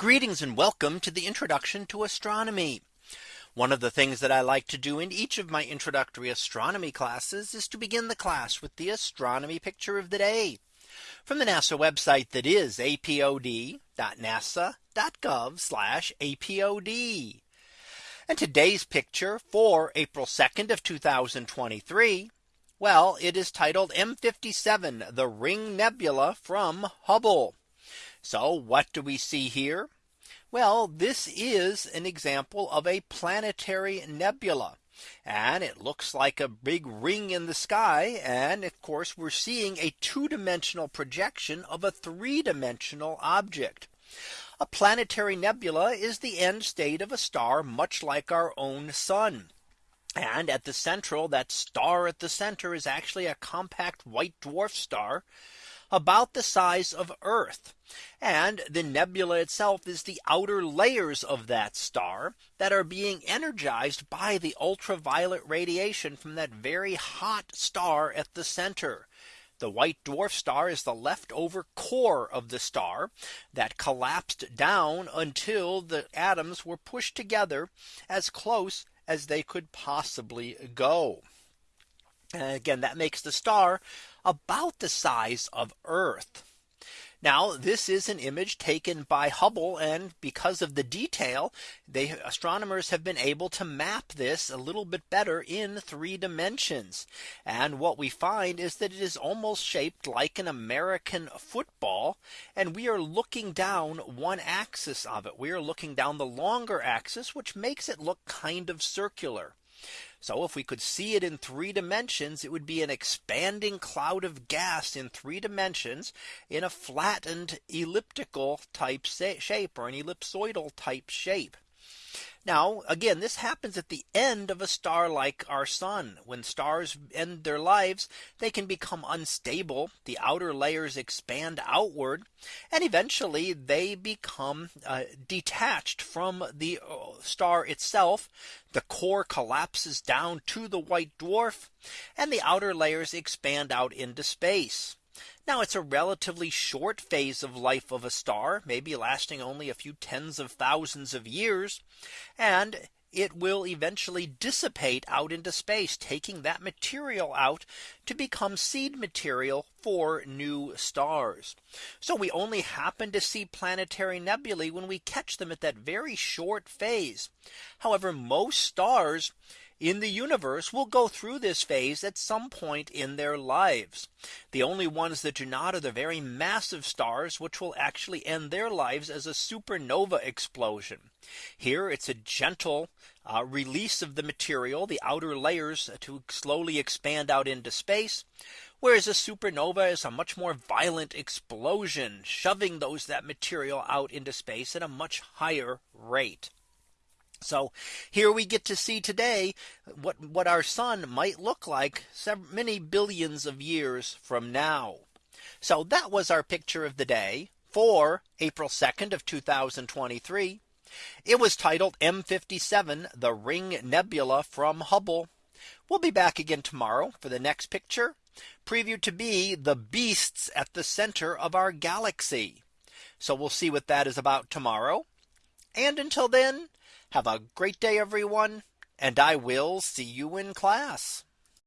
Greetings and welcome to the introduction to astronomy. One of the things that I like to do in each of my introductory astronomy classes is to begin the class with the astronomy picture of the day from the NASA website that is apod.nasa.gov apod. And today's picture for April 2nd of 2023. Well, it is titled M57 the Ring Nebula from Hubble. So what do we see here? Well, this is an example of a planetary nebula. And it looks like a big ring in the sky. And of course, we're seeing a two dimensional projection of a three dimensional object. A planetary nebula is the end state of a star much like our own sun. And at the central that star at the center is actually a compact white dwarf star about the size of Earth. And the nebula itself is the outer layers of that star that are being energized by the ultraviolet radiation from that very hot star at the center. The white dwarf star is the leftover core of the star that collapsed down until the atoms were pushed together as close as they could possibly go. And again, that makes the star about the size of Earth. Now this is an image taken by Hubble and because of the detail they astronomers have been able to map this a little bit better in three dimensions. And what we find is that it is almost shaped like an American football. And we are looking down one axis of it. We are looking down the longer axis, which makes it look kind of circular. So if we could see it in three dimensions, it would be an expanding cloud of gas in three dimensions in a flattened elliptical type shape or an ellipsoidal type shape. Now again, this happens at the end of a star like our sun. When stars end their lives, they can become unstable. The outer layers expand outward and eventually they become uh, detached from the uh, star itself. The core collapses down to the white dwarf and the outer layers expand out into space. Now it's a relatively short phase of life of a star, maybe lasting only a few tens of thousands of years. And it will eventually dissipate out into space, taking that material out to become seed material for new stars. So we only happen to see planetary nebulae when we catch them at that very short phase. However, most stars in the universe will go through this phase at some point in their lives. The only ones that do not are the very massive stars, which will actually end their lives as a supernova explosion. Here it's a gentle uh, release of the material, the outer layers to slowly expand out into space. Whereas a supernova is a much more violent explosion, shoving those that material out into space at a much higher rate. So here we get to see today what what our sun might look like many billions of years from now. So that was our picture of the day for April 2nd of 2023. It was titled M57 the Ring Nebula from Hubble. We'll be back again tomorrow for the next picture previewed to be the beasts at the center of our galaxy. So we'll see what that is about tomorrow. And until then, have a great day, everyone, and I will see you in class.